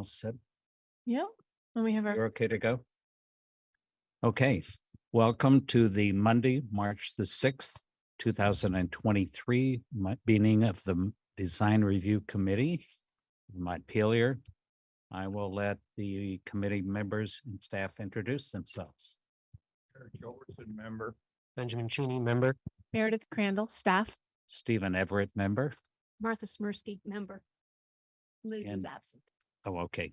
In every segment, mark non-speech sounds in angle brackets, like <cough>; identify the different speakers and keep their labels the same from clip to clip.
Speaker 1: You all set?
Speaker 2: Yep. And we have our
Speaker 1: You're okay to go? Okay, welcome to the Monday, March the sixth, two thousand and twenty-three meeting of the Design Review Committee. Mike Pelier. I will let the committee members and staff introduce themselves.
Speaker 3: Eric Gilbertson, member.
Speaker 4: Benjamin Cheney, member.
Speaker 2: Meredith Crandall, staff.
Speaker 1: Stephen Everett, member.
Speaker 5: Martha Smirsky, member. Liz
Speaker 1: And-
Speaker 5: is absent.
Speaker 1: Oh, okay.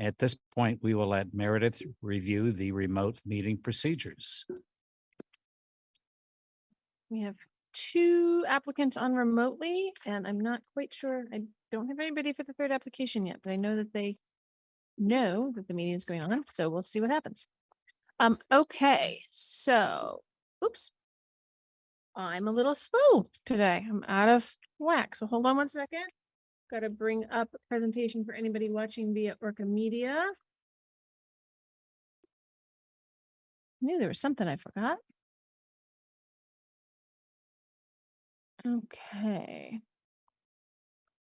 Speaker 1: At this point, we will let Meredith review the remote meeting procedures.
Speaker 2: We have two applicants on remotely, and I'm not quite sure. I don't have anybody for the third application yet, but I know that they know that the meeting is going on, so we'll see what happens. Um, okay, so, oops. I'm a little slow today. I'm out of whack, so hold on one second. Got to bring up a presentation for anybody watching via Orca Media. Knew there was something I forgot. Okay.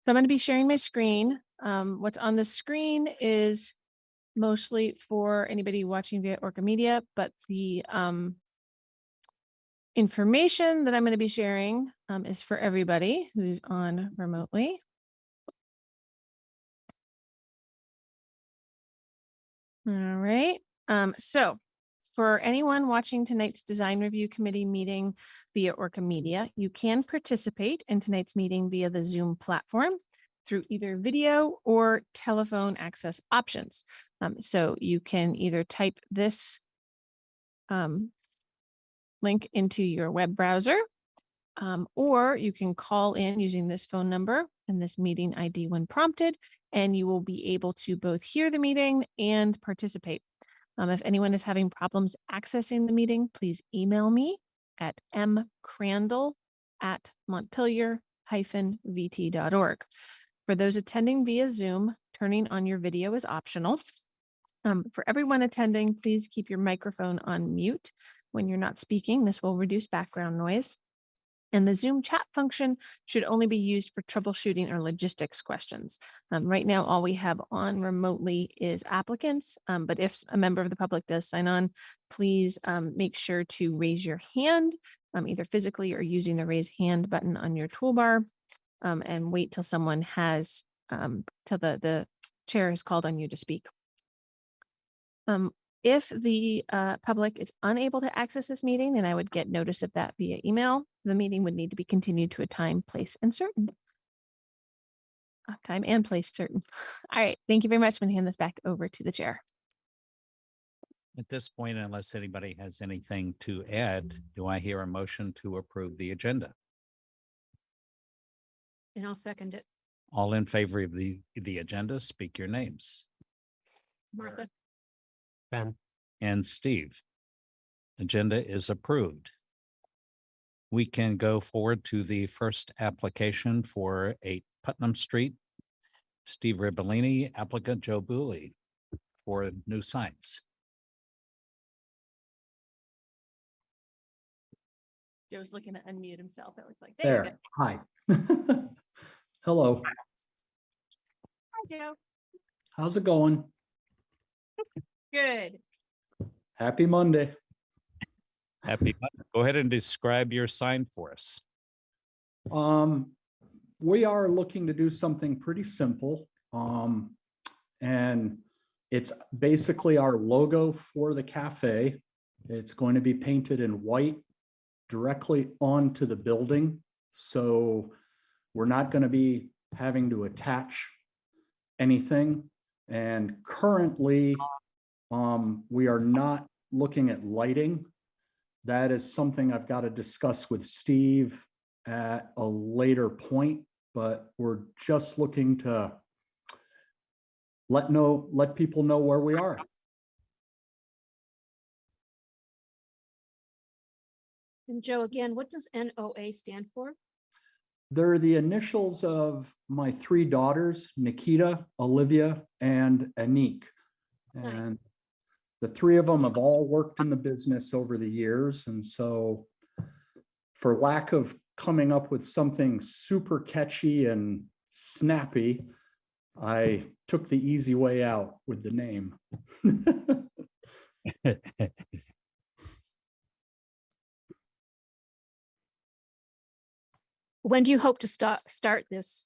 Speaker 2: So I'm going to be sharing my screen. Um, what's on the screen is mostly for anybody watching via Orca Media, but the um, information that I'm going to be sharing um, is for everybody who's on remotely. All right. Um, so for anyone watching tonight's design review committee meeting via Orca Media, you can participate in tonight's meeting via the Zoom platform through either video or telephone access options. Um, so you can either type this um, link into your web browser, um, or you can call in using this phone number and this meeting ID when prompted, and you will be able to both hear the meeting and participate. Um, if anyone is having problems accessing the meeting, please email me at mcrandall at montpelier-vt.org. For those attending via Zoom, turning on your video is optional. Um, for everyone attending, please keep your microphone on mute when you're not speaking. This will reduce background noise. And the Zoom chat function should only be used for troubleshooting or logistics questions. Um, right now, all we have on remotely is applicants, um, but if a member of the public does sign on, please um, make sure to raise your hand, um, either physically or using the raise hand button on your toolbar, um, and wait till someone has, um, till the, the chair has called on you to speak. Um, if the uh, public is unable to access this meeting, and I would get notice of that via email, the meeting would need to be continued to a time, place, and certain. Uh, Time and place certain. <laughs> All right, thank you very much. I'm going to hand this back over to the chair.
Speaker 1: At this point, unless anybody has anything to add, do I hear a motion to approve the agenda?
Speaker 5: And I'll second it.
Speaker 1: All in favor of the, the agenda, speak your names.
Speaker 5: Martha,
Speaker 4: Ben,
Speaker 1: and Steve. Agenda is approved. We can go forward to the first application for eight Putnam Street. Steve Ribellini, applicant Joe Booley for new signs.
Speaker 2: Joe's looking to unmute himself. It looks like. There you go.
Speaker 6: There, hi. <laughs> Hello,
Speaker 2: Hi, Joe.
Speaker 6: how's it going?
Speaker 2: Good.
Speaker 6: Happy Monday.
Speaker 1: Happy, Monday. go ahead and describe your sign for us.
Speaker 6: Um, we are looking to do something pretty simple. Um, and it's basically our logo for the cafe. It's going to be painted in white directly onto the building. So we're not going to be having to attach anything. And currently, um, we are not looking at lighting. That is something I've got to discuss with Steve at a later point, but we're just looking to let know, let people know where we are.
Speaker 5: and Joe, again, what does NOA stand for?
Speaker 6: They're the initials of my three daughters, Nikita, Olivia, and Anik.
Speaker 5: Nice.
Speaker 6: And the three of them have all worked in the business over the years. And so for lack of coming up with something super catchy and snappy, I took the easy way out with the name. <laughs>
Speaker 5: When do you hope to start, start this,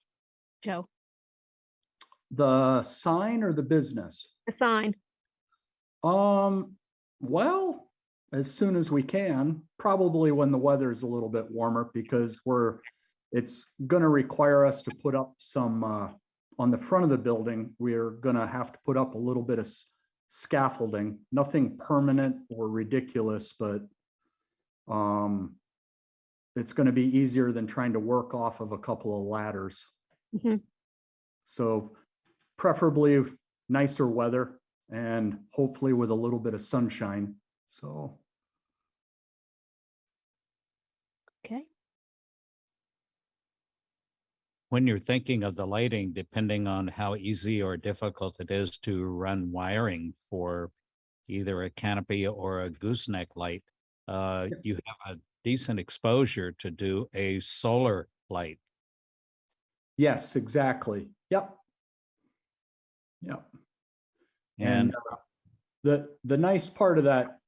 Speaker 5: Joe?
Speaker 6: The sign or the business?
Speaker 5: The sign?
Speaker 6: Um, well, as soon as we can, probably when the weather is a little bit warmer because we're, it's gonna require us to put up some, uh, on the front of the building, we're gonna have to put up a little bit of scaffolding, nothing permanent or ridiculous, but um, it's gonna be easier than trying to work off of a couple of ladders.
Speaker 5: Mhm.
Speaker 6: So preferably nicer weather and hopefully with a little bit of sunshine. So,
Speaker 5: Okay.
Speaker 1: When you're thinking of the lighting, depending on how easy or difficult it is to run wiring for either a canopy or a gooseneck light, uh,
Speaker 6: Yep.
Speaker 1: you have a decent exposure to do a solar light.
Speaker 6: yes, exactly. Yep. Yep.
Speaker 1: And
Speaker 6: And uh, the, the nice part of that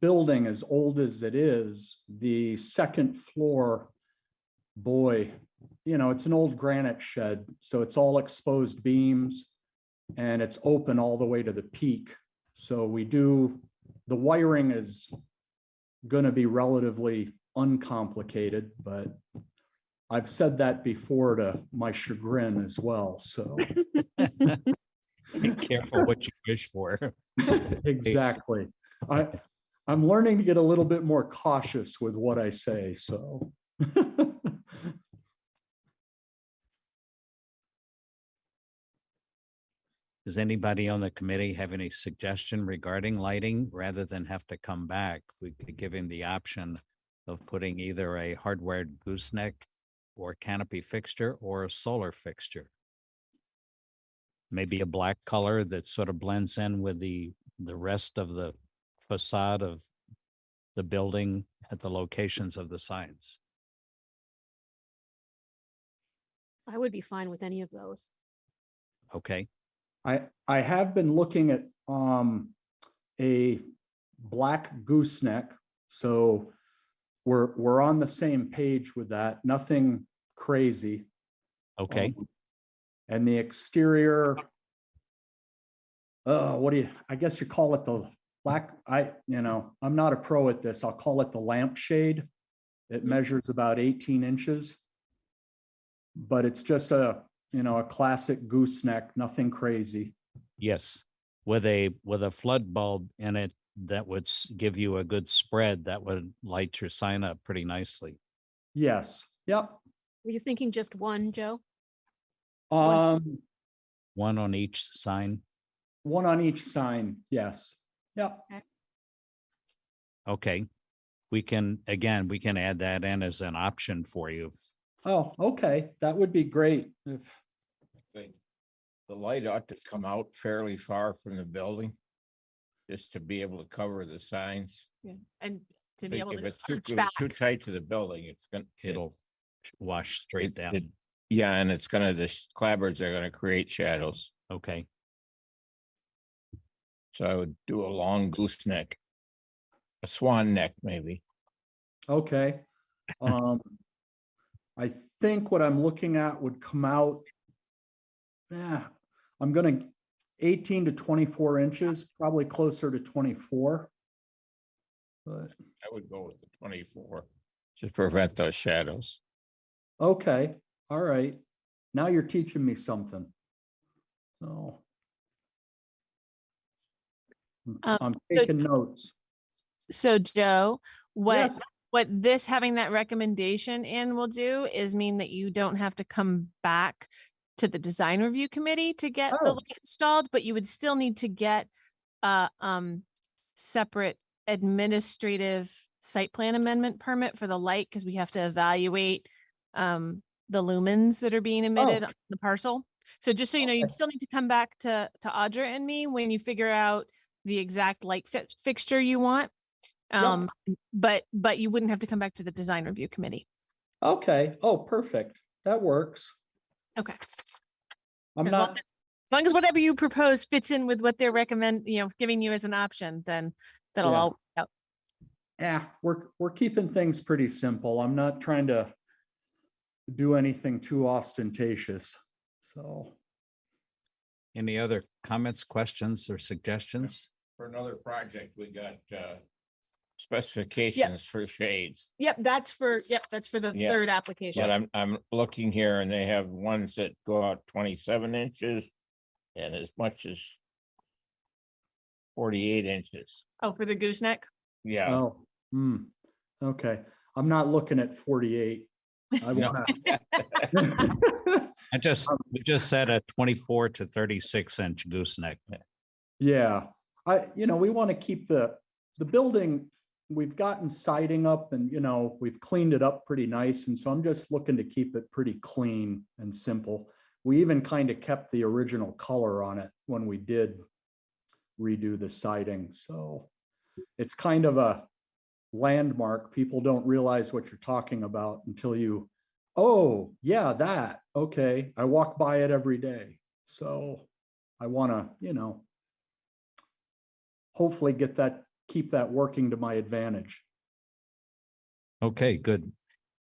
Speaker 6: building, as old as it is, the second floor, boy, you know, it's an old granite shed, so it's all exposed beams and it's open all the way to the peak. So we do, the wiring is gonna be relatively uncomplicated, but I've said that before to my chagrin as well, so. <laughs>
Speaker 1: be careful what you wish for. <laughs>
Speaker 6: Exactly. I, <laughs> I'm learning to get a little bit more cautious with what I say, so. <laughs>
Speaker 1: Does anybody on the committee have any suggestion regarding lighting? Rather than have to come back, we could give him the option of putting either a hardwired gooseneck or canopy fixture or a solar fixture. Maybe a black color that sort of blends in with the, the rest of the facade of the building at the locations of the signs.
Speaker 5: I would be fine with any of those.
Speaker 1: Okay,
Speaker 6: I, I have been looking at, um, a black gooseneck, so we're, we're on the same page with that, nothing crazy.
Speaker 1: okay,
Speaker 6: Um, And the exterior. Uh, what do you, I guess you call it the black, I, you know, I'm not a pro at this. I'll call it the lampshade. It
Speaker 5: Mhm.
Speaker 6: measures about eighteen inches. But it's just a, you know, a classic gooseneck, nothing crazy.
Speaker 1: yes. With a, with a flood bulb in it that would give you a good spread, that would light your sign up pretty nicely.
Speaker 6: Yes, yep.
Speaker 5: Were you thinking just one, Joe?
Speaker 6: Um,
Speaker 1: One on each sign.
Speaker 6: one on each sign, yes, yep.
Speaker 1: Okay. We can, again, we can add that in as an option for you.
Speaker 6: Oh, okay, that would be great if,
Speaker 3: think the light ought to come out fairly far from the building. Just to be able to cover the signs.
Speaker 2: Yeah, and to be
Speaker 3: Like,
Speaker 2: able
Speaker 3: If
Speaker 2: to
Speaker 3: it's too,
Speaker 2: arch
Speaker 3: if
Speaker 2: back.
Speaker 3: it's too tight to the building, it's gonna, it'll.
Speaker 1: Wash straight
Speaker 3: it-
Speaker 1: down.
Speaker 3: it- Yeah, and it's gonna, the sh- clapboards are gonna create shadows.
Speaker 1: Okay,
Speaker 3: So I would do a long gooseneck. A swan neck, maybe.
Speaker 6: Okay. Um, I think what I'm looking at would come out. Yeah, I'm gonna eighteen to twenty-four inches, probably closer to twenty-four. But,
Speaker 3: I would go with the twenty-four. To prevent those shadows.
Speaker 6: okay, all right. Now you're teaching me something. So. I'm-
Speaker 2: Um,
Speaker 6: I'm
Speaker 2: so-
Speaker 6: taking notes.
Speaker 2: So Joe, what,
Speaker 6: Yes.
Speaker 2: what this having that recommendation in will do is mean that you don't have to come back to the design review committee to get the
Speaker 6: Oh.
Speaker 2: light installed, but you would still need to get a um separate administrative site plan amendment permit for the light because we have to evaluate um the lumens that are being emitted on the parcel. So just so you know, you still need to come back to to Audra and me when you figure out the exact light fix fixture you want. Um, but, but you wouldn't have to come back to the design review committee.
Speaker 6: Okay, oh, perfect. That works.
Speaker 2: Okay.
Speaker 6: I'm
Speaker 2: As long
Speaker 6: not,
Speaker 2: as as long as whatever you propose fits in with what they're recommend, you know, giving you as an option, then that'll
Speaker 6: Yeah.
Speaker 2: all, out.
Speaker 6: yeah, we're, we're keeping things pretty simple. I'm not trying to do anything too ostentatious, so.
Speaker 1: Any other comments, questions, or suggestions?
Speaker 3: For another project, we got, uh, specifications for shades.
Speaker 2: Yep, that's for, yep, that's for the
Speaker 3: Yeah,
Speaker 2: third application.
Speaker 3: But I'm, I'm looking here and they have ones that go out twenty-seven inches and as much as forty-eight inches.
Speaker 2: Oh, for the gooseneck?
Speaker 3: Yeah.
Speaker 6: Oh, hmm, okay. I'm not looking at forty-eight. I.
Speaker 1: I just, um, we just said a twenty-four to thirty-six inch gooseneck.
Speaker 6: Yeah, I, you know, we want to keep the, the building, we've gotten siding up and, you know, we've cleaned it up pretty nice. And so I'm just looking to keep it pretty clean and simple. We even kind of kept the original color on it when we did redo the siding. So it's kind of a landmark. People don't realize what you're talking about until you, oh, yeah, that, okay. I walk by it every day. So I want to, you know, hopefully get that, keep that working to my advantage.
Speaker 1: Okay, good.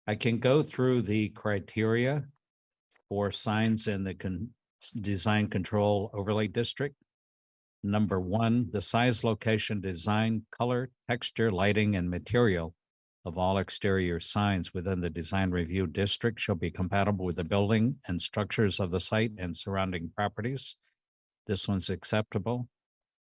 Speaker 1: I can go through the criteria for signs in the con- design control overlay district. Number one, the size, location, design, color, texture, lighting, and material of all exterior signs within the design review district shall be compatible with the building and structures of the site and surrounding properties. This one's acceptable.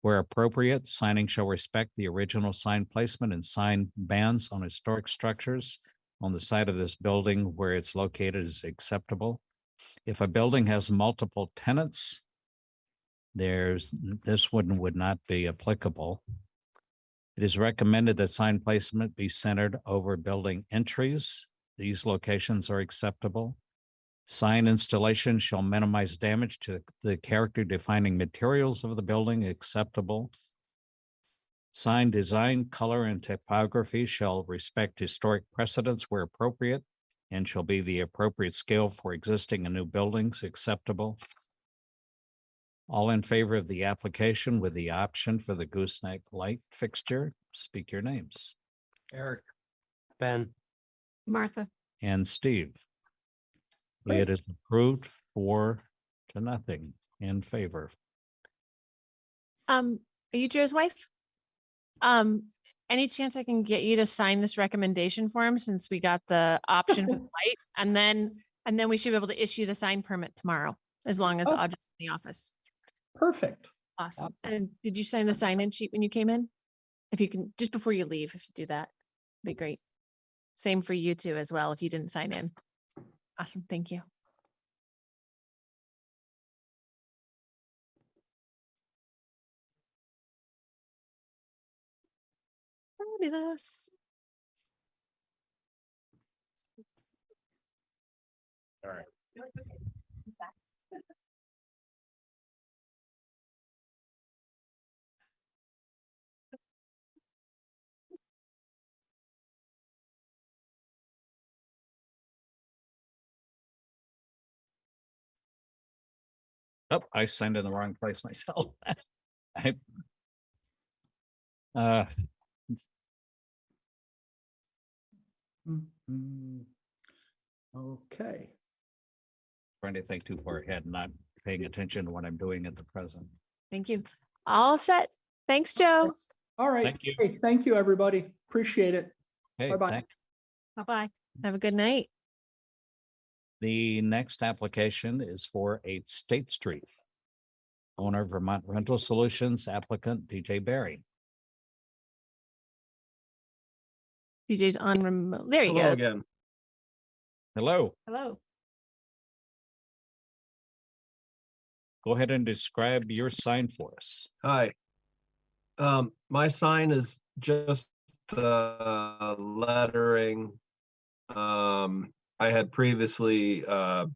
Speaker 1: Where appropriate, signing shall respect the original sign placement and sign bands on historic structures on the side of this building where it's located is acceptable. If a building has multiple tenants, there's, this one would not be applicable. It is recommended that sign placement be centered over building entries. These locations are acceptable. Sign installation shall minimize damage to the character defining materials of the building acceptable. Sign design, color, and typography shall respect historic precedents where appropriate and shall be the appropriate scale for existing and new buildings acceptable. All in favor of the application with the option for the gooseneck light fixture, speak your names.
Speaker 4: Eric. Ben,
Speaker 5: Martha,
Speaker 1: And Steve.
Speaker 6: Great.
Speaker 1: It is approved four to nothing in favor.
Speaker 2: Um, are you Joe's wife? Um, any chance I can get you to sign this recommendation form since we got the option for the <laughs> light? And then, and then we should be able to issue the sign permit tomorrow, as long as
Speaker 6: Oh.
Speaker 2: Audra's in the office.
Speaker 6: Perfect.
Speaker 2: Awesome. And did you sign the sign-in sheet when you came in? If you can, just before you leave, if you do that, be great. Same for you too as well, if you didn't sign in. Awesome, thank you. Fabulous.
Speaker 3: All right.
Speaker 1: Oh, I signed in the wrong place <laughs> myself. I- Uh,
Speaker 6: Mhm. Okay,
Speaker 1: trying to think too far ahead, not paying attention to what I'm doing at the present.
Speaker 2: Thank you. All set. Thanks, Joe.
Speaker 6: all right.
Speaker 1: Thank you.
Speaker 6: Hey, Thank you, everybody. Appreciate it.
Speaker 1: Okay,
Speaker 6: Bye-bye.
Speaker 1: thank-
Speaker 2: Bye-bye. Have a good night.
Speaker 1: The next application is for eight State Street. Owner Vermont Rental Solutions applicant DJ Barry.
Speaker 2: DJ's on remote. There you
Speaker 7: Hello
Speaker 2: go.
Speaker 7: again.
Speaker 1: Hello,
Speaker 2: Hello.
Speaker 1: go ahead and describe your sign for us.
Speaker 7: Hi. Um, my sign is just uh lettering. Um, I had previously uh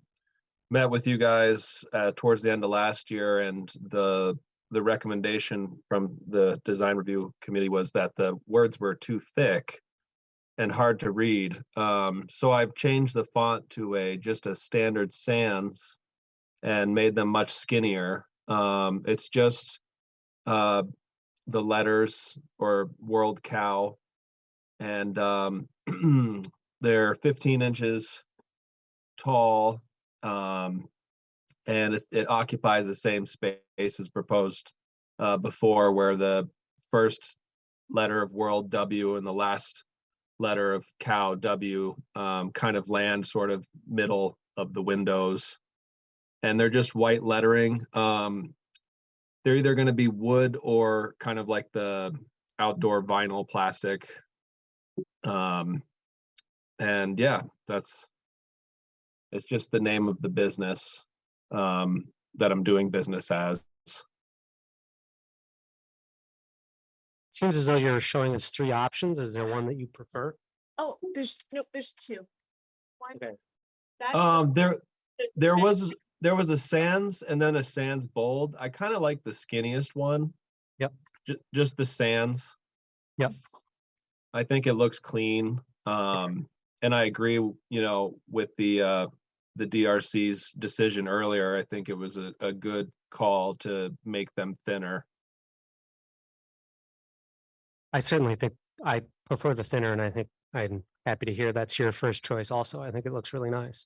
Speaker 7: met with you guys uh towards the end of last year and the the recommendation from the design review committee was that the words were too thick. and hard to read. Um, so I've changed the font to a just a standard sans and made them much skinnier. Um, it's just uh, the letters or World Cow, and um, <clears throat> they're 15 inches tall, um, and it, it occupies the same space as proposed uh, before, where the first letter of World W and the last letter of Cow W um, kind of land sort of middle of the windows, and they're just white lettering. Um, they're either going to be wood or kind of like the outdoor vinyl plastic. Um, and yeah, that's it's just the name of the business um, that I'm doing business as.
Speaker 4: Seems as though you're showing us three options. Is there one that you prefer?
Speaker 5: Oh, there's, no, there's two. One.
Speaker 4: Okay.
Speaker 5: that's
Speaker 7: Um, there, there was, there was a sans and then a sans bold. I kind of like the skinniest one.
Speaker 4: Yep.
Speaker 7: Ju- just the sans.
Speaker 4: Yep.
Speaker 7: I think it looks clean. Um, and I agree, you know, with the, uh, the DRC's decision earlier. I think it was a, a good call to make them thinner.
Speaker 4: I certainly think I prefer the thinner and I think I'm happy to hear that's your first choice also. I think it looks really nice.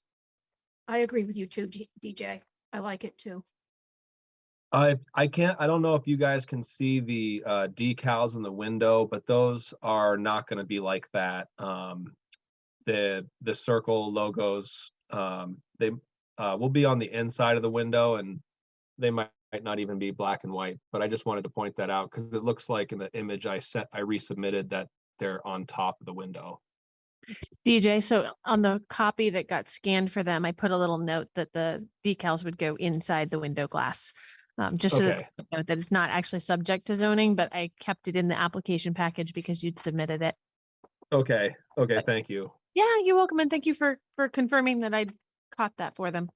Speaker 5: I agree with you too, G- DJ. I like it too.
Speaker 7: I I can't, I don't know if you guys can see the uh decals in the window, but those are not gonna be like that. Um. The the circle logos, um, they uh will be on the inside of the window and they might might not even be black and white, but I just wanted to point that out because it looks like in the image I sent, I resubmitted that they're on top of the window.
Speaker 2: DJ, so on the copy that got scanned for them, I put a little note that the decals would go inside the window glass. Um, just so that
Speaker 7: Okay,
Speaker 2: you know that it's not actually subject to zoning, but I kept it in the application package because you'd submitted it.
Speaker 7: okay, okay, thank you.
Speaker 2: Yeah, you're welcome. And thank you for, for confirming that I caught that for them.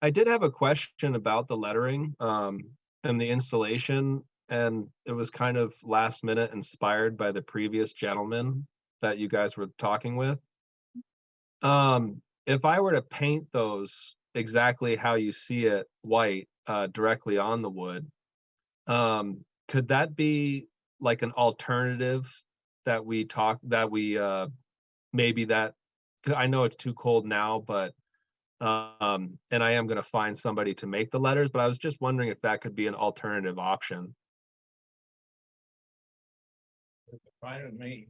Speaker 7: I did have a question about the lettering um and the installation and it was kind of last minute inspired by the previous gentleman that you guys were talking with. Um, if I were to paint those exactly how you see it white uh directly on the wood, um, could that be like an alternative that we talk that we uh maybe that I know it's too cold now, but um, and I am gonna find somebody to make the letters, but I was just wondering if that could be an alternative option.
Speaker 3: Fine with me.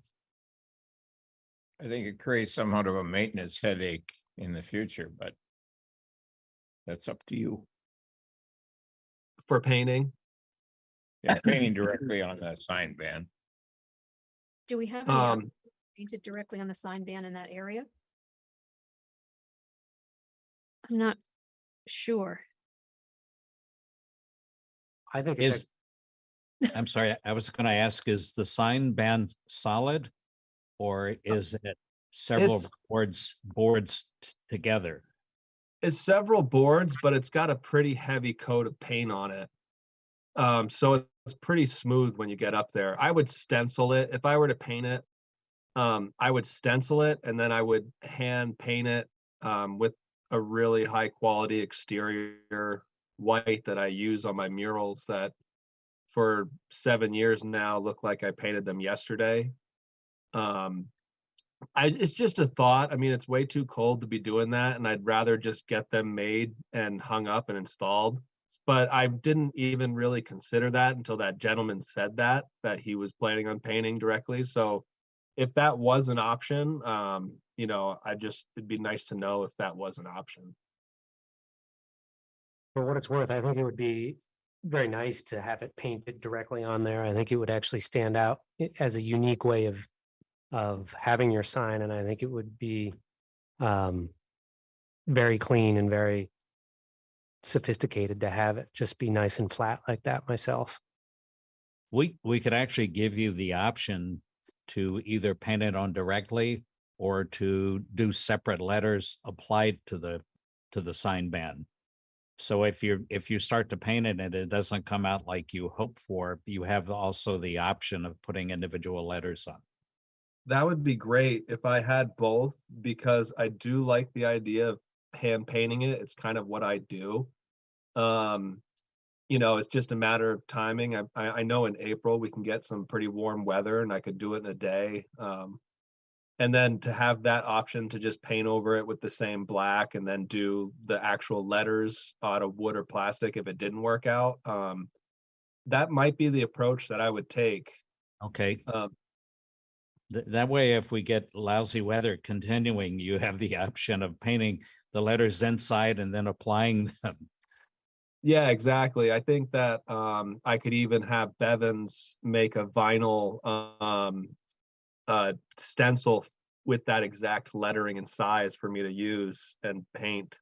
Speaker 3: I think it creates somewhat of a maintenance headache in the future, but that's up to you.
Speaker 7: For painting,
Speaker 3: Yeah, painting directly on the sign band.
Speaker 5: Do we have
Speaker 7: um,
Speaker 5: painted directly on the sign band in that area? I'm not sure.
Speaker 4: I think it's,
Speaker 1: Is, I'm sorry, I was gonna ask, is the sign band solid? Or is it several
Speaker 7: it's-
Speaker 1: boards, boards together?
Speaker 7: it's several boards, but it's got a pretty heavy coat of paint on it. Um, so it's pretty smooth when you get up there. I would stencil it. If I were to paint it, um, I would stencil it and then I would hand paint it um, with a really high quality exterior white that I use on my murals that for seven years now look like I painted them yesterday. Um, I, it's just a thought. I mean, it's way too cold to be doing that, and I'd rather just get them made and hung up and installed. But I didn't even really consider that until that gentleman said that, that he was planning on painting directly. So if that was an option, um, you know, I just, it'd be nice to know if that was an option.
Speaker 4: for what it's worth, I think it would be very nice to have it painted directly on there. I think it would actually stand out as a unique way of of having your sign, and I think it would be um very clean and very sophisticated to have it just be nice and flat like that myself.
Speaker 1: We, we could actually give you the option to either paint it on directly or to do separate letters applied to the, to the sign band. So if you're, if you start to paint it and it doesn't come out like you hope for, you have also the option of putting individual letters on.
Speaker 7: that would be great if I had both because I do like the idea of hand painting it. It's kind of what I do. Um, you know, it's just a matter of timing. I, I, know in April we can get some pretty warm weather and I could do it in a day. Um, and then to have that option to just paint over it with the same black and then do the actual letters out of wood or plastic if it didn't work out. Um, that might be the approach that I would take.
Speaker 1: Okay,
Speaker 7: Um,
Speaker 1: th- that way, if we get lousy weather continuing, you have the <laughs> option of painting the letters inside and then applying them.
Speaker 7: Yeah, exactly. I think that um I could even have Bevins make a vinyl um uh stencil with that exact lettering and size for me to use and paint.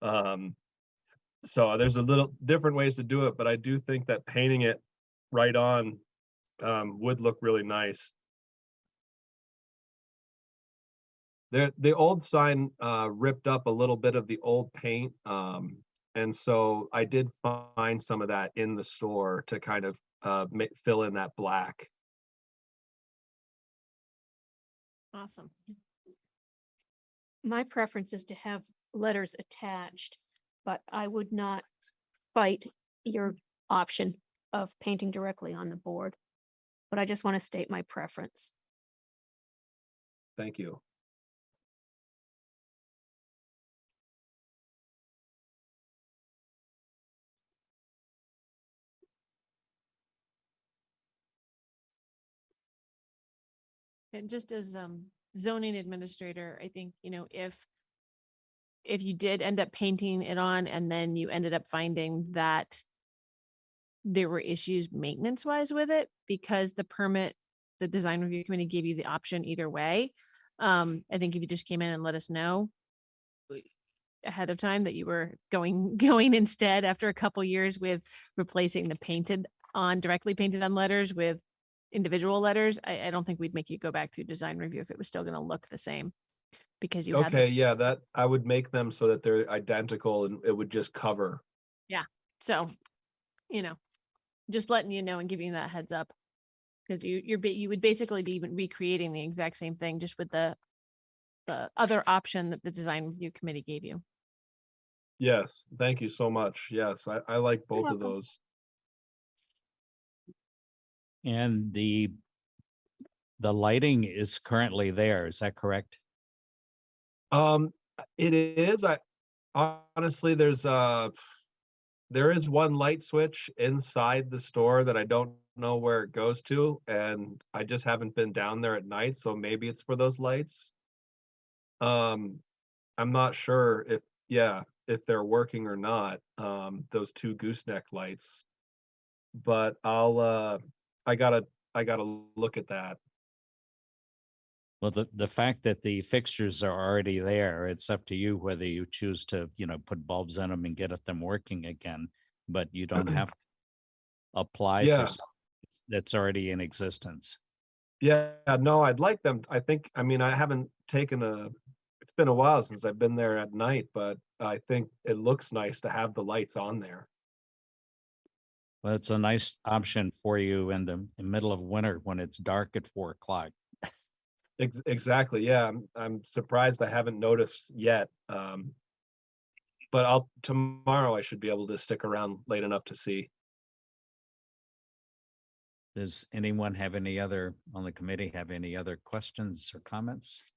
Speaker 7: Um so there's a little different ways to do it, but I do think that painting it right on um would look really nice. The the old sign uh ripped up a little bit of the old paint. Um and so I did find some of that in the store to kind of uh ma- fill in that black.
Speaker 2: Awesome.
Speaker 5: My preference is to have letters attached, but I would not fight your option of painting directly on the board. But I just want to state my preference.
Speaker 7: Thank you.
Speaker 2: And just as um zoning administrator, I think, you know, if if you did end up painting it on and then you ended up finding that there were issues maintenance wise with it because the permit, the design review committee gave you the option either way. Um, I think if you just came in and let us know ahead of time that you were going, <laughs> going instead after a couple years with replacing the painted on, directly painted on letters with individual letters, I, I don't think we'd make you go back through design review if it was still gonna look the same. Because you had,
Speaker 7: Okay,
Speaker 2: the-
Speaker 7: yeah, that I would make them so that they're identical and it would just cover. Yeah.
Speaker 2: So, you know, just letting you know and giving you that heads up. Cause you, you're, ba- you would basically be even recreating the exact same thing, just with the, the other option that the design review committee gave you.
Speaker 7: Yes, thank you so much. Yes, I I like both of
Speaker 2: welcome.
Speaker 7: those.
Speaker 1: And the the lighting is currently there, is that correct?
Speaker 7: Um, it is, I honestly, there's uh there is one light switch inside the store that I don't know where it goes to, and I just haven't been down there at night, so maybe it's for those lights. Um, I'm not sure if, yeah, if they're working or not, um, those two gooseneck lights. But I'll, uh, I gotta, I gotta look at that.
Speaker 1: Well, the, the fact that the fixtures are already there, it's up to you whether you choose to, you know, put bulbs in them and get at them working again. But you don't <clears throat> have to apply
Speaker 7: Yeah.
Speaker 1: for something that's already in existence.
Speaker 7: Yeah, no, I'd like them. I think, I mean, I haven't taken a, it's been a while since I've been there at night, but I think it looks nice to have the lights on there.
Speaker 1: Well, it's a nice option for you in the in middle of winter when it's dark at four o'clock.
Speaker 7: Ex- exactly. Yeah, I'm, I'm surprised I haven't noticed yet. Um, but I'll, tomorrow I should be able to stick around late enough to see.
Speaker 1: Does anyone have any other, on the committee, have any other questions or comments?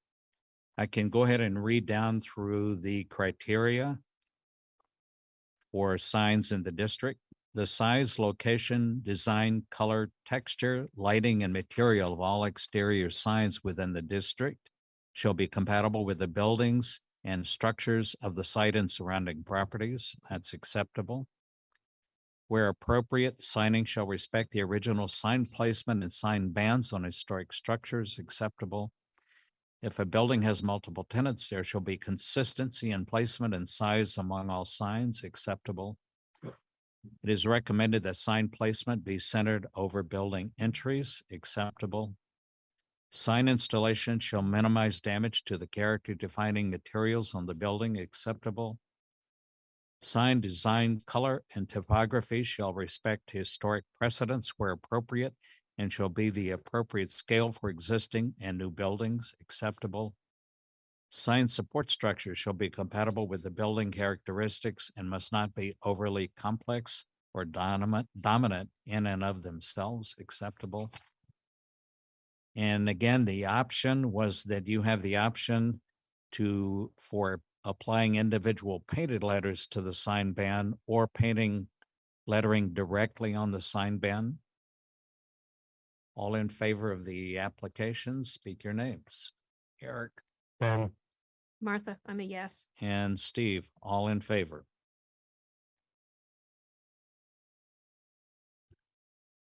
Speaker 1: I can go ahead and read down through the criteria for signs in the district. The size, location, design, color, texture, lighting, and material of all exterior signs within the district shall be compatible with the buildings and structures of the site and surrounding properties. That's acceptable. Where appropriate, signing shall respect the original sign placement and sign bands on historic structures acceptable. If a building has multiple tenants, there shall be consistency in placement and size among all signs acceptable. It is recommended that sign placement be centered over building entries acceptable. Sign installation shall minimize damage to the character defining materials on the building acceptable. Sign design, color, and typography shall respect historic precedents where appropriate and shall be the appropriate scale for existing and new buildings acceptable. Sign support structure shall be compatible with the building characteristics and must not be overly complex or dominant, dominant in and of themselves acceptable. And again, the option was that you have the option to, for applying individual painted letters to the sign band or painting lettering directly on the sign band. All in favor of the application, speak your names. Eric
Speaker 4: Ben,
Speaker 5: Martha, I'm a yes.
Speaker 1: and Steve, all in favor.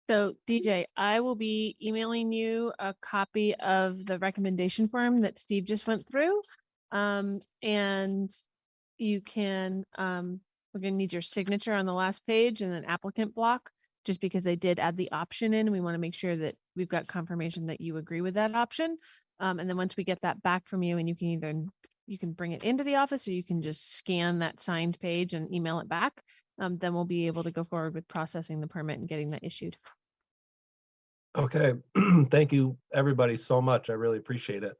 Speaker 2: So DJ, I will be emailing you a copy of the recommendation form that Steve just went through. Um, and you can, um, we're gonna need your signature on the last page and an applicant block. Just because they did add the option in, we want to make sure that we've got confirmation that you agree with that option. Um, and then once we get that back from you and you can either, you can bring it into the office or you can just scan that signed page and email it back. Um, then we'll be able to go forward with processing the permit and getting that issued.
Speaker 7: Okay, <clears throat> thank you, everybody, so much. I really appreciate it.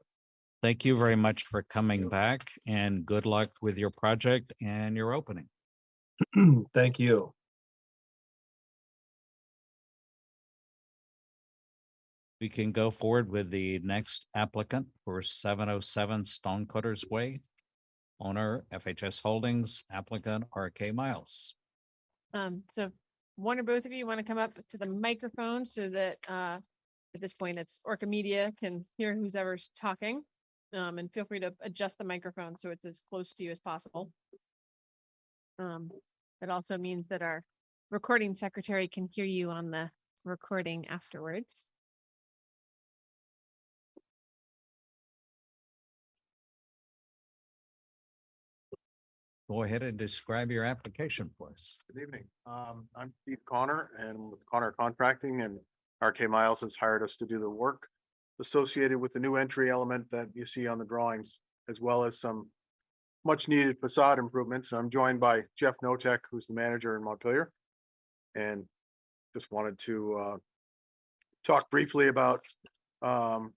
Speaker 1: Thank you very much for coming back and good luck with your project and your opening. <clears throat>
Speaker 7: Thank you.
Speaker 1: We can go forward with the next applicant for seven oh seven Stonecutters Way. Owner FHS Holdings, applicant RK Miles.
Speaker 2: Um, so one or both of you want to come up to the microphone so that, uh, at this point, it's Orca Media can hear who's ever's talking. Um, and feel free to adjust the microphone so it's as close to you as possible. Um, it also means that our recording secretary can hear you on the recording afterwards.
Speaker 1: Go ahead and describe your application for us.
Speaker 8: Good evening. Um, I'm Steve Connor and with Connor Contracting and RK Miles has hired us to do the work associated with the new entry element that you see on the drawings, as well as some much needed facade improvements. I'm joined by Jeff Notek, who's the manager in Montpelier. And just wanted to, uh, talk briefly about, um,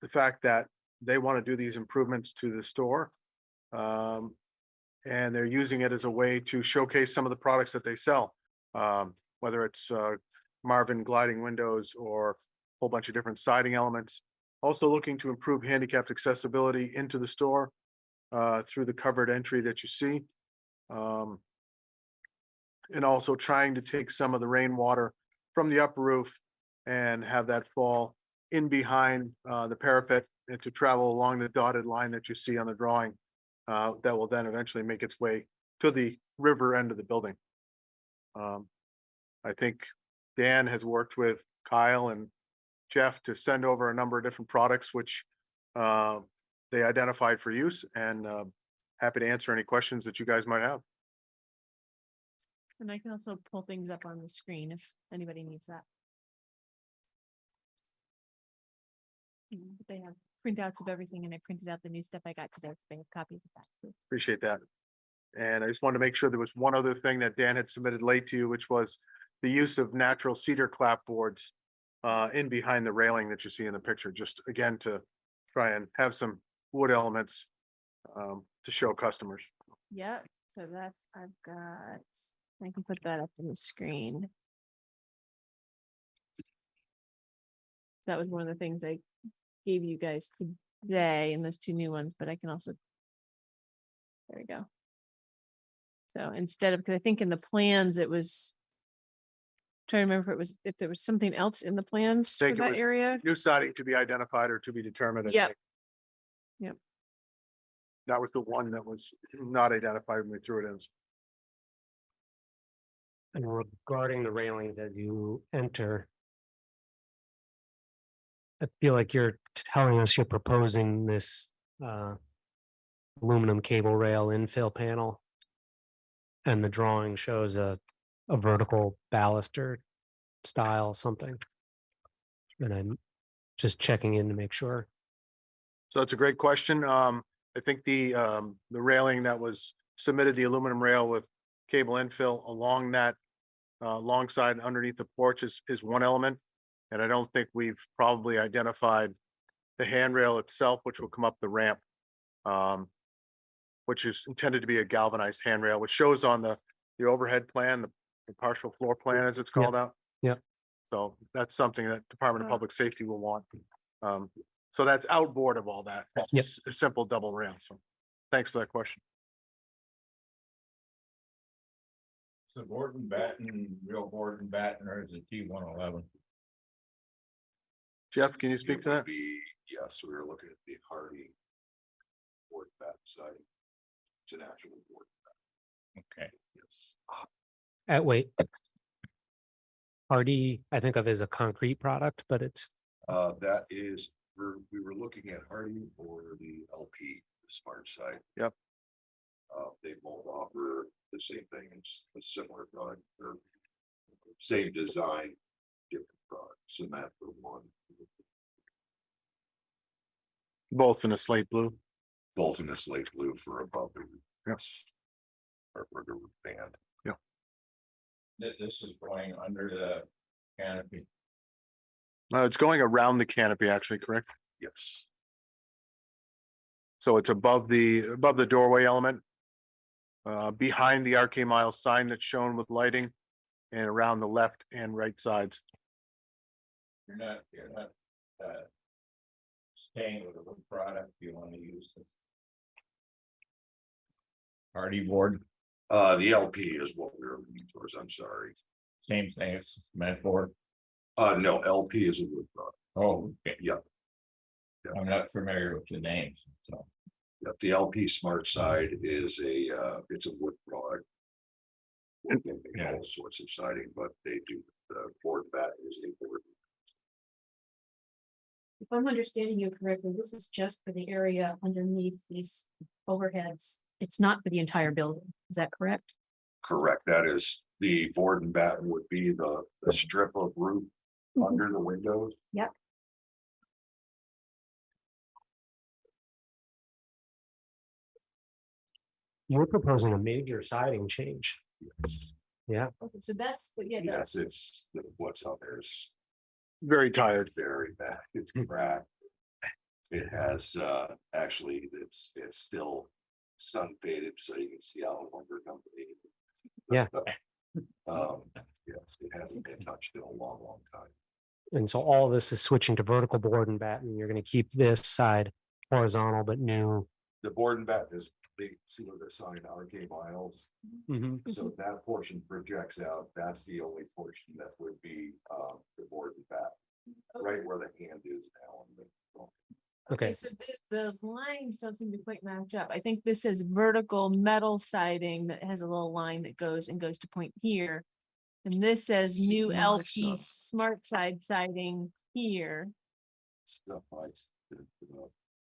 Speaker 8: the fact that they want to do these improvements to the store. Um, and they're using it as a way to showcase some of the products that they sell. Um, whether it's uh, Marvin gliding windows or a whole bunch of different siding elements. Also looking to improve handicapped accessibility into the store uh, through the covered entry that you see. Um, and also trying to take some of the rainwater from the upper roof and have that fall in behind uh, the parapet and to travel along the dotted line that you see on the drawing uh, that will then eventually make its way to the river end of the building. Um, I think Dan has worked with Kyle and Jeff to send over a number of different products which uh, they identified for use and uh, happy to answer any questions that you guys might have.
Speaker 2: And I can also pull things up on the screen if anybody needs that. Mm, They have printouts of everything and I printed out the new stuff I got today, so they have copies of that.
Speaker 8: Appreciate that. And I just wanted to make sure there was one other thing that Dan had submitted late to you, which was the use of natural cedar clapboards uh, in behind the railing that you see in the picture, just again to try and have some wood elements um, to show customers.
Speaker 2: Yeah, so that's, I've got, I can put that up on the screen. That was one of the things I gave you guys today and those two new ones, but I can also. There we go. So instead of, because I think in the plans, it was. Trying to remember if it was, if there was something else in the plans for
Speaker 8: Think it
Speaker 2: that
Speaker 8: was
Speaker 2: area.
Speaker 8: New siding to be identified or to be determined. I
Speaker 2: Yep.
Speaker 8: think.
Speaker 2: Yep.
Speaker 8: That was the one that was not identified when we threw it in.
Speaker 4: and regarding the railings as you enter. I feel like you're telling us you're proposing this uh. Aluminum cable rail infill panel. And the drawing shows a, a vertical baluster style something. And I'm just checking in to make sure.
Speaker 8: So that's a great question. Um, I think the, um, the railing that was submitted, the aluminum rail with cable infill along that. Uh, alongside underneath the porch is, is one element. And I don't think we've probably identified the handrail itself, which will come up the ramp. Um, which is intended to be a galvanized handrail, which shows on the, the overhead plan, the the partial floor plan as it's
Speaker 4: Yep.
Speaker 8: called out.
Speaker 4: Yep.
Speaker 8: So that's something that Department of. Public Safety will want. Um, so that's outboard of all that. It's
Speaker 4: Yep.
Speaker 8: just A simple double rail. So thanks for that question.
Speaker 3: So board and batten, real board and batten, or is it T one eleven?
Speaker 8: Jeff, can you speak to that?
Speaker 9: Be, yes, we were looking at the Hardie. Board back side. It's an actual board,
Speaker 3: Okay,
Speaker 9: yes.
Speaker 4: Uh, wait. Hardie, I think of as a concrete product, but it's,
Speaker 9: Uh, that is, we're, we were looking at Hardie or the LP, the smart side.
Speaker 8: Yep.
Speaker 9: Uh, they both offer the same thing, it's a similar product, or same design, different product, cement for one,
Speaker 8: Both in a slate blue.
Speaker 9: both in a slate blue for above the.
Speaker 8: Yes.
Speaker 9: Or for the band.
Speaker 3: Th- this is going under the canopy.
Speaker 8: Uh, it's going around the canopy, actually, correct?
Speaker 9: Yes,
Speaker 8: So it's above the, above the doorway element. Uh, behind the RK Miles sign that's shown with lighting and around the left and right sides.
Speaker 3: You're not, you're not, uh. Staying with a wood product, you wanna use the. Hardie board,
Speaker 9: uh, the LP is what we're looking towards, I'm sorry.
Speaker 3: same thing, it's cement board.
Speaker 9: Uh, no, LP is a wood product.
Speaker 3: Oh, okay.
Speaker 9: Yep.
Speaker 3: I'm not familiar with the names, so.
Speaker 9: Yep, the LP Smart Side is a, uh, it's a wood product. They make
Speaker 3: Yeah.
Speaker 9: all sorts of siding, but they do, the board bat is a board.
Speaker 5: If I'm understanding you correctly, this is just for the area underneath these overheads. It's not for the entire building. Is that correct?
Speaker 9: Correct, that is, the board and batten would be the, the strip of roof mm-hmm. under the windows.
Speaker 5: Yep.
Speaker 4: you're proposing a major siding change.
Speaker 9: Yes, Yeah.
Speaker 2: Okay, so that's, but yeah,
Speaker 9: Yes, it's, what's out there is
Speaker 8: Very tired.
Speaker 9: very bad, it's cracked. It has, uh, actually, it's, it's still sun faded, so you can see how the lumber company.
Speaker 4: Yeah. <laughs>
Speaker 9: Um, yes, it hasn't been touched in a long, long time.
Speaker 4: And so all this is switching to vertical board and batten. You're gonna keep this side horizontal but new.
Speaker 9: The board and batten is, they see where the sign RK Miles, so that portion projects out, that's the only portion that would be, uh, the board and batten. Right where the hand is now. on the-
Speaker 4: Okay,
Speaker 2: so the, the lines don't seem to quite match up. I think this is vertical metal siding that has a little line that goes and goes to point here. And this says new
Speaker 9: yeah, I
Speaker 2: LP
Speaker 9: saw.
Speaker 2: smart side siding here.
Speaker 9: Stuff like.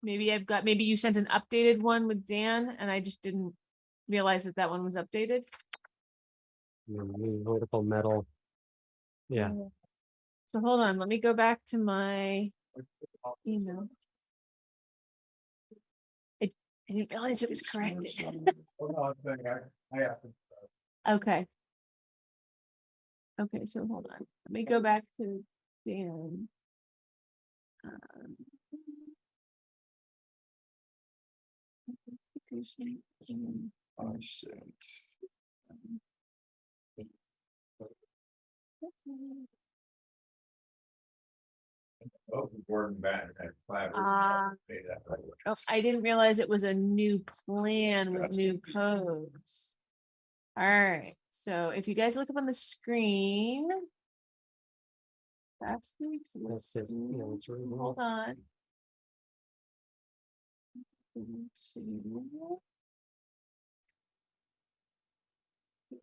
Speaker 2: Maybe I've got, maybe you sent an updated one with Dan and I just didn't realize that that one was updated.
Speaker 4: new vertical metal. Yeah,
Speaker 2: So hold on, let me go back to my email. I, I didn't realize it was corrected. Okay. Okay, so hold on, let me go back to Dan. Um, stickers, um,
Speaker 9: I sent.
Speaker 3: Oh, Gordon Batten had five.
Speaker 2: Ah. Oh, I didn't realize it was a new plan with
Speaker 9: That's
Speaker 2: new
Speaker 9: confusing.
Speaker 2: codes. Alright, so if you guys look up on the screen. That's the
Speaker 4: That's it, yeah,
Speaker 2: existing,
Speaker 4: it's right
Speaker 2: so hold on. Into- Here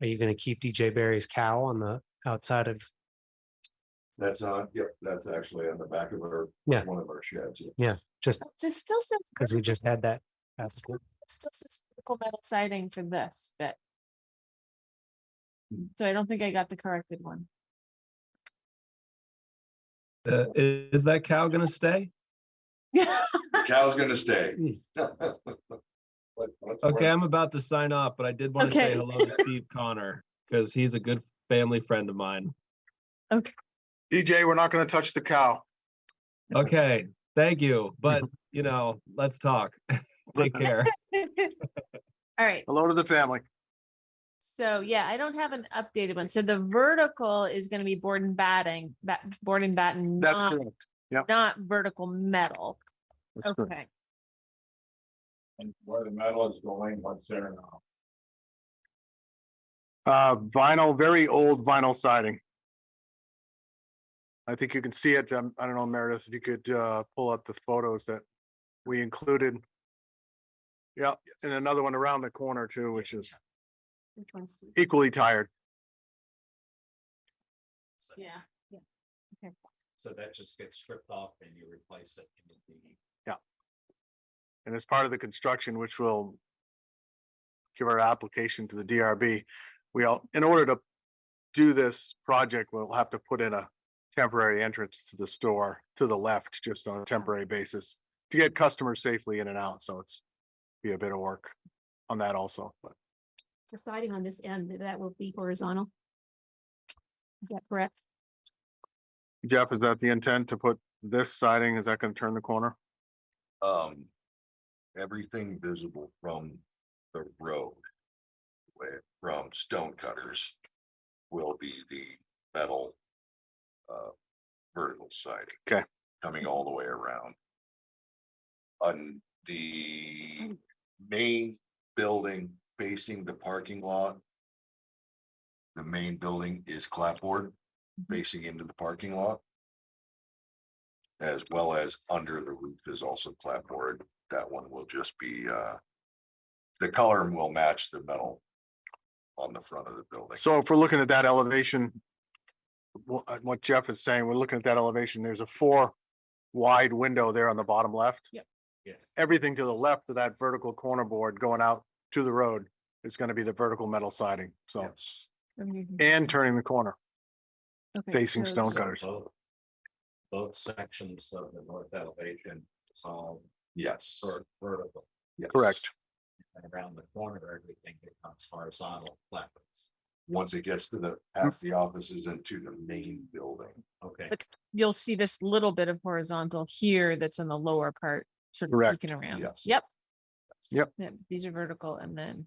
Speaker 2: we
Speaker 4: are you gonna keep DJ Barry's cow on the outside of,
Speaker 9: That's on, yep, that's actually on the back of our,
Speaker 4: Yeah.
Speaker 9: one of our sheds. yeah.
Speaker 4: yeah, just
Speaker 2: This still says.
Speaker 4: because we just had that. asked for.
Speaker 2: still says vertical metal siding for this bit. Hmm. So I don't think I got the corrected one.
Speaker 7: Uh, i- is that cow gonna stay?
Speaker 9: The <laughs> Cow's gonna stay.
Speaker 7: Okay, I'm about to sign off, but I did want to say hello to Steve Connor, because he's a good, family friend of mine. Okay.
Speaker 8: DJ, we're not gonna touch the cow.
Speaker 7: Okay, thank you, but <laughs> you know, let's talk. <laughs> Take care.
Speaker 2: All right.
Speaker 8: Hello to the family.
Speaker 2: So yeah, I don't have an updated one. So the vertical is gonna be board and batting, bat, board and batten,
Speaker 8: That's
Speaker 2: not,
Speaker 8: correct. Yeah.
Speaker 2: Not vertical metal.
Speaker 8: That's correct.
Speaker 2: Okay.
Speaker 3: And where the metal is going, what's there now?
Speaker 8: Uh, vinyl, very old vinyl siding. I think you can see it. Um, I don't know, Meredith, if you could, uh, pull up the photos that we included. Yeah, and another one around the corner too, which is
Speaker 5: Which one's?
Speaker 8: equally tired.
Speaker 1: So-
Speaker 2: Yeah.
Speaker 1: So that just gets stripped off and you replace it. with the
Speaker 8: And as part of the construction, which will give our application to the DRB, we all, in order to do this project, we'll have to put in a temporary entrance to the store to the left, just on a temporary basis to get customers safely in and out. So it's be a bit of work on that also, but
Speaker 5: The siding on this end, that will be horizontal. Is that correct?
Speaker 8: Jeff, is that the intent to put this siding? Is that going to turn the corner?
Speaker 9: Um, everything visible from the road. Way from stone cutters will be the metal. Uh, vertical siding.
Speaker 8: 'Kay.
Speaker 9: Coming all the way around. On the main building facing the parking lot. The main building is clapboard facing into the parking lot. As well as under the roof is also clapboard. That one will just be, uh. The color will match the metal. On the front of the building.
Speaker 8: So if we're looking at that elevation. wha- uh, What Jeff is saying, we're looking at that elevation. There's a four wide window there on the bottom left.
Speaker 1: Yes.
Speaker 8: everything to the left of that vertical corner board going out to the road is gonna be the vertical metal siding, so,
Speaker 9: Yes,
Speaker 8: and turning the corner.
Speaker 2: Okay,
Speaker 8: facing
Speaker 2: so-
Speaker 8: stone
Speaker 1: So
Speaker 8: cutters.
Speaker 1: both- Both sections of the north elevation, it's all
Speaker 9: yes,
Speaker 1: sort of vertical.
Speaker 9: yes.
Speaker 8: Correct.
Speaker 1: And around the corner, everything becomes horizontal flatbeds.
Speaker 9: Once it gets to the, past the offices and to the main building.
Speaker 1: Okay.
Speaker 2: But- You'll see this little bit of horizontal here that's in the lower part, sort of
Speaker 8: Correct.
Speaker 2: peeking around.
Speaker 9: Yes.
Speaker 2: Yep.
Speaker 8: Yep.
Speaker 2: Yep, these are vertical and then.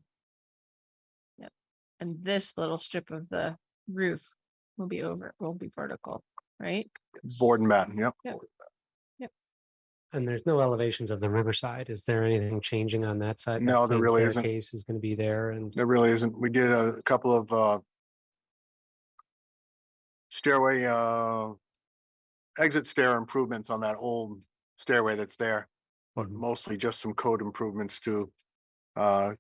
Speaker 2: Yep, and this little strip of the roof will be over, will be vertical, right?
Speaker 8: Board and batten, yep. Yep.
Speaker 4: And there's no elevations of the riverside. Is there anything changing on that side?
Speaker 8: No,
Speaker 4: That
Speaker 8: there
Speaker 4: same
Speaker 8: really isn't.
Speaker 4: staircase Is gonna be there and
Speaker 8: There really isn't. We did a couple of, uh. Stairway, uh. Exit stair improvements on that old stairway that's there, but mostly just some code improvements to. Uh,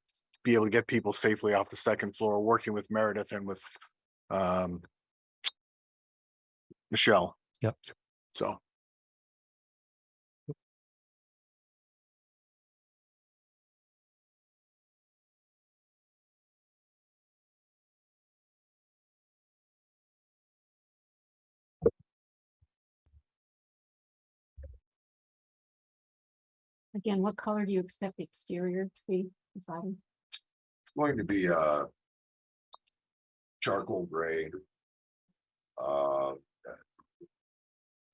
Speaker 8: be able to get people safely off the second floor, working with Meredith and with, um. Michelle.
Speaker 4: Yep.
Speaker 8: So.
Speaker 5: Again, what color do you expect the exterior to be, the?
Speaker 9: It's going to be, uh. Charcoal gray. Uh.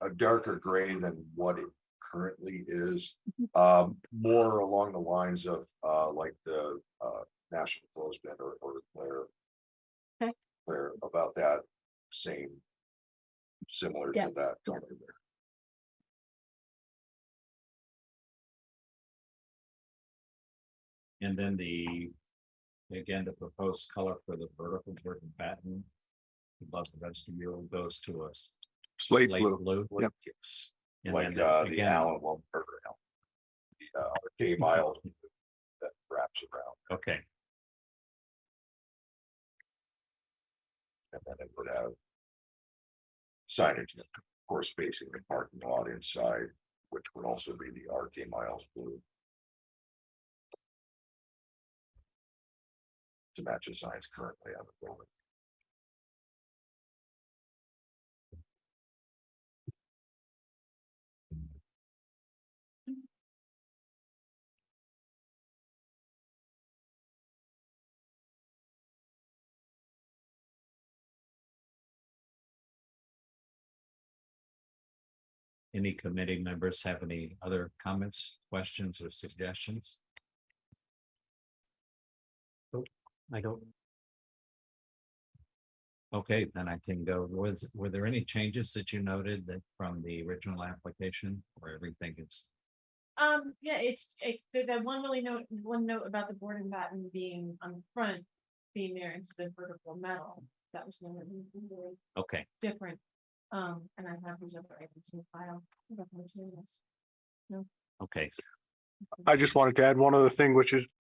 Speaker 9: A darker gray than what it currently is, um, more along the lines of, uh, like the, uh, National Clothesman or, or Claire.
Speaker 5: Okay.
Speaker 9: Claire, about that same. Similar to that color there.
Speaker 1: And then the, again, the proposed color for the vertical board and batten. Above the vestibule goes to us.
Speaker 8: Slate blue.
Speaker 1: Blue.
Speaker 8: Yep.
Speaker 9: Yes,
Speaker 1: And
Speaker 9: like,
Speaker 1: then
Speaker 9: uh, the
Speaker 1: again-
Speaker 9: Allen one, or, the, uh, K miles <laughs> that wraps around.
Speaker 1: Okay,
Speaker 9: And then it would have. Signage, of course, facing the parking lot inside, which would also be the RK Miles blue. to match the size currently on the building.
Speaker 1: Any committee members have any other comments, questions, or suggestions?
Speaker 4: I don't,
Speaker 1: Okay, then I can go. Was, were there any changes that you noted that from the original application or everything is?
Speaker 2: Um, yeah, it's, it's, the, the one really note, one note about the board and batten being on the front, being there instead of vertical metal. That was one that was really
Speaker 1: Okay,
Speaker 2: different. Um, and I have these other items in the file. about the materials.
Speaker 1: okay,
Speaker 8: I just wanted to add one other thing, which is <clears throat>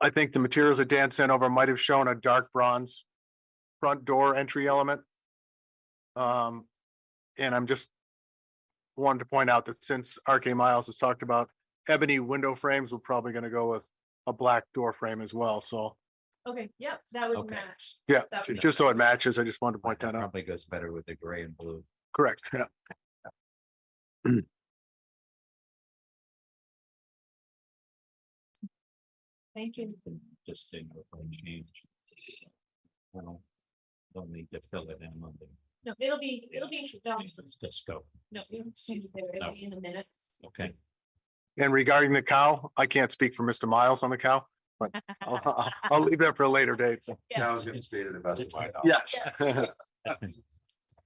Speaker 8: I think the materials that Dan sent over might have shown a dark bronze front door entry element. Um, and I'm just wanted to point out that since RK Miles has talked about ebony window frames, we're probably gonna go with a black door frame as well. So,
Speaker 2: Okay, yep, that would
Speaker 1: Okay.
Speaker 2: match.
Speaker 8: yeah,
Speaker 2: That would
Speaker 8: just so it matches, I just wanted to point that out.
Speaker 1: probably goes better with the gray and blue.
Speaker 8: Correct, yeah. <clears throat>
Speaker 2: Thank you.
Speaker 1: Just didn't change. Well, Don't need to fill it in on the.
Speaker 2: No, it'll be, it'll be, done.
Speaker 1: Just go,
Speaker 2: no, it'll change it there. it'll be in the minutes.
Speaker 1: okay.
Speaker 8: And regarding the cow, I can't speak for Mr. Miles on the cow, but I'll, I'll, I'll leave that for a later date. So,
Speaker 9: I was gonna say to the best of my knowledge.
Speaker 8: yes.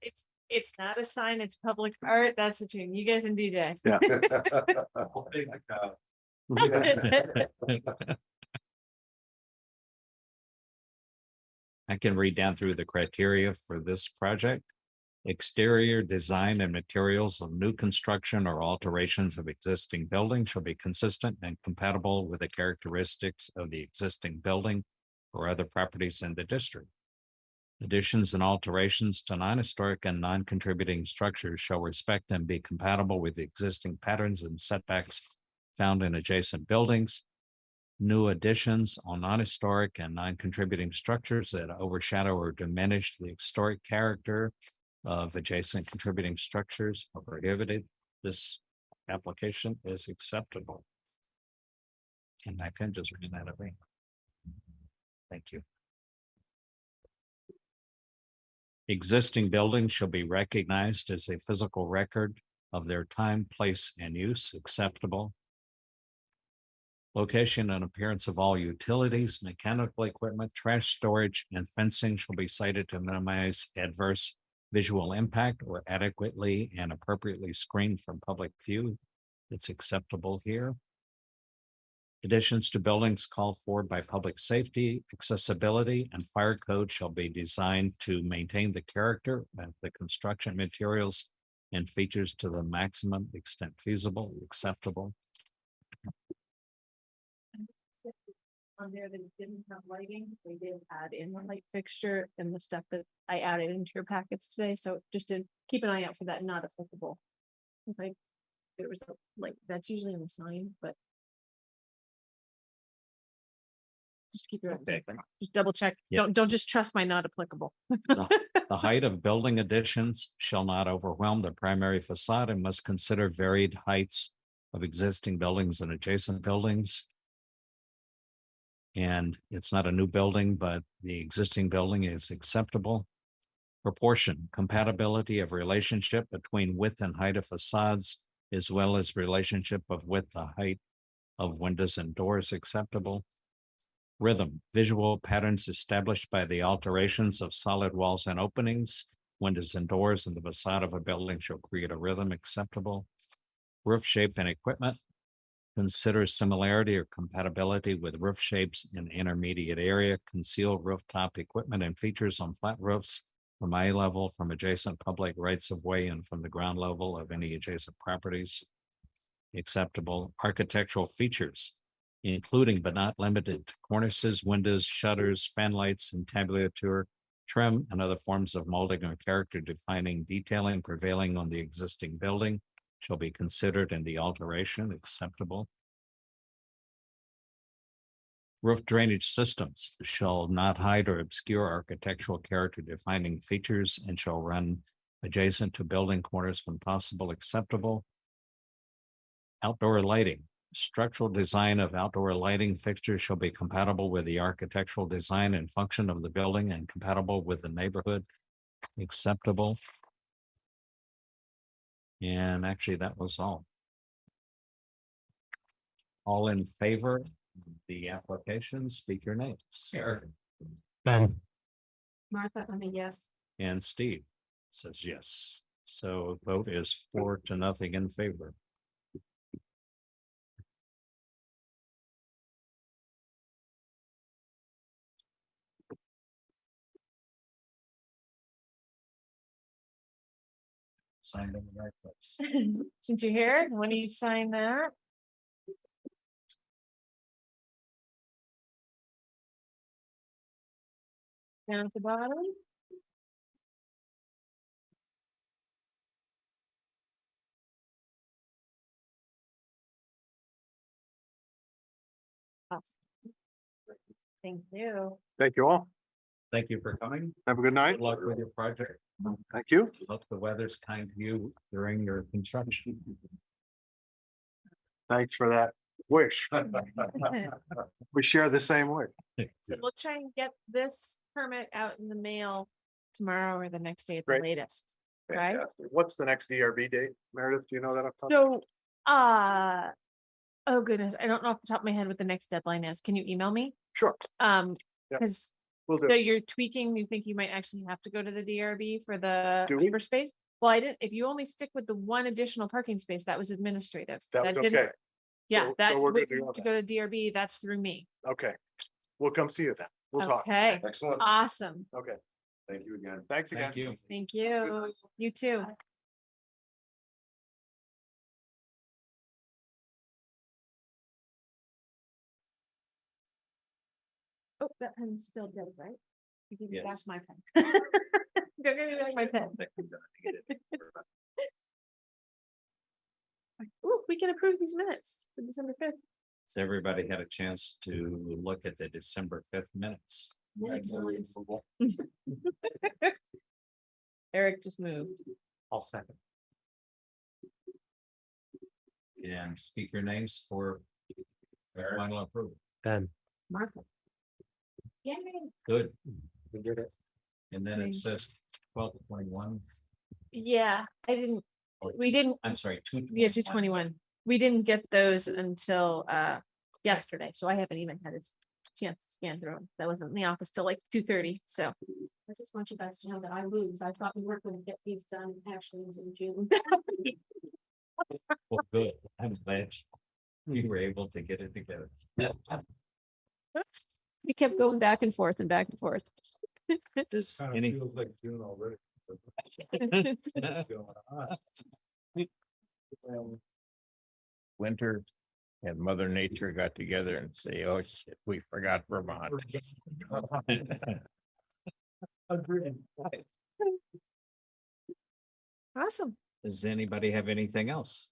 Speaker 2: It's, it's not a sign, it's public art. That's between you guys and DJ. <laughs> <laughs> <laughs>
Speaker 1: I can read down through the criteria for this project. Exterior design and materials of new construction or alterations of existing buildings shall be consistent and compatible with the characteristics of the existing building or other properties in the district. Additions and alterations to non-historic and non-contributing structures shall respect and be compatible with the existing patterns and setbacks found in adjacent buildings new additions on non-historic and non-contributing structures that overshadow or diminish the historic character of adjacent contributing structures are prohibited. This application is acceptable. And I can just read that away. Thank you. Existing buildings shall be recognized as a physical record of their time, place, and use acceptable. Location and appearance of all utilities, mechanical equipment, trash storage, and fencing shall be cited to minimize adverse visual impact or adequately and appropriately screened from public view. It's acceptable here. Additions to buildings called for by public safety, accessibility, and fire code shall be designed to maintain the character of the construction materials and features to the maximum extent feasible, acceptable.
Speaker 2: On there that didn't have lighting, they did add in the light fixture and the stuff that I added into your packets today, so just to keep an eye out for that not applicable. If I, there was a, like, that's usually in the sign, but. Just keep your, eyes
Speaker 1: Okay.
Speaker 2: open. just double check,
Speaker 1: Yeah.
Speaker 2: don't, don't just trust my not applicable.
Speaker 1: The <laughs> height of building additions shall not overwhelm the primary facade and must consider varied heights of existing buildings and adjacent buildings. And it's not a new building, but the existing building is acceptable. Proportion, compatibility of relationship between width and height of facades, as well as relationship of width to height of windows and doors acceptable. Rhythm, visual patterns established by the alterations of solid walls and openings, windows and doors in the facade of a building shall create a rhythm acceptable. Roof shape and equipment. Consider similarity or compatibility with roof shapes in intermediate area, concealed rooftop equipment and features on flat roofs from eye level, from adjacent public rights of way and from the ground level of any adjacent properties. Acceptable architectural features including but not limited to cornices, windows, shutters, fan lights, and trim, and other forms of molding or character defining detailing prevailing on the existing building shall be considered in the alteration acceptable. Roof drainage systems shall not hide or obscure architectural character defining features and shall run adjacent to building corners when possible acceptable. Outdoor lighting Structural design of outdoor lighting fixtures shall be compatible with the architectural design and function of the building and compatible with the neighborhood. Acceptable. And actually, that was all. All in favor, of the application, speak your names.
Speaker 4: Ben,
Speaker 5: Martha, I mean, yes.
Speaker 1: And Steve says yes. So vote is four to nothing in favor. Signed in the right place. <laughs>
Speaker 2: Since you hear here, when do you sign that? Down at the bottom? Awesome. Thank you.
Speaker 8: Thank you all.
Speaker 1: Thank you for coming.
Speaker 8: Have a good night.
Speaker 1: Good luck with your project.
Speaker 8: Thank you.
Speaker 1: Hope the weather's kind to you during your construction.
Speaker 8: Thanks for that wish. <laughs> We share the same wish.
Speaker 2: So we'll try and get this permit out in the mail tomorrow or the next day at the
Speaker 8: Great.
Speaker 2: latest. Right.
Speaker 8: Fantastic. What's the next DRB date? Meredith, do you know that? off the top?
Speaker 2: So, uh, oh goodness, I don't know off the top of my head what the next deadline is. Can you email me?
Speaker 8: Sure,
Speaker 2: Um,
Speaker 8: Yep.
Speaker 2: because
Speaker 8: we'll do.
Speaker 2: so
Speaker 8: it.
Speaker 2: you're tweaking, you think you might actually have to go to the DRB for the
Speaker 8: Do we?
Speaker 2: paper space? Well, I didn't, if you only stick with the one additional parking space, that was administrative.
Speaker 8: That was
Speaker 2: didn't-
Speaker 8: okay.
Speaker 2: Yeah,
Speaker 8: So-
Speaker 2: that,
Speaker 8: so we're
Speaker 2: would-
Speaker 8: good to go
Speaker 2: to
Speaker 8: then.
Speaker 2: go to DRB, that's through me.
Speaker 8: Okay. We'll come see you then. We'll talk.
Speaker 2: Okay,
Speaker 9: Excellent.
Speaker 2: awesome.
Speaker 8: Okay.
Speaker 9: Thank you again.
Speaker 8: Thanks again.
Speaker 1: Thank you.
Speaker 2: Thank you. You too. Oh, that pen's still dead, right? You give me back
Speaker 1: Yes.
Speaker 2: my pen. <laughs> Don't give me back my pen. <laughs> Ooh, we can approve these minutes for December fifth.
Speaker 1: Has everybody had a chance to look at the December fifth minutes? <laughs>
Speaker 2: Eric just moved.
Speaker 1: I'll second. And speak your names for final approval.
Speaker 4: Ben.
Speaker 5: Martha. Yay.
Speaker 1: Good.
Speaker 4: We did it.
Speaker 1: And then it
Speaker 2: Thank-
Speaker 1: says twelve twenty-one,
Speaker 2: Yeah, I didn't, we didn't,
Speaker 1: I'm sorry, two.
Speaker 2: Yeah, two twenty-one. We didn't get those until uh yesterday, so I haven't even had a chance to scan through them. That wasn't in the office till like two thirty, so.
Speaker 5: I just want you guys to know that I lose. I thought we weren't gonna get these done actually until June.
Speaker 1: Well, good. I'm glad you were able to get it together.
Speaker 5: We kept going back and forth and back and forth. <laughs>
Speaker 1: Does any, feels
Speaker 9: like June already. <laughs>
Speaker 3: Winter and Mother Nature got together and say, oh shit, we forgot Vermont.
Speaker 2: Awesome.
Speaker 1: does anybody have anything else?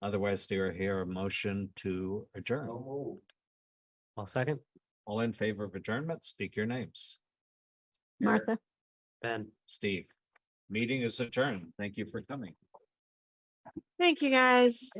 Speaker 1: Otherwise, do I hear a motion to adjourn?
Speaker 4: I'll second.
Speaker 1: All in favor of adjournment, speak your names.
Speaker 5: Martha.
Speaker 4: Ben.
Speaker 1: Steve, meeting is adjourned. Thank you for coming.
Speaker 2: Thank you, guys.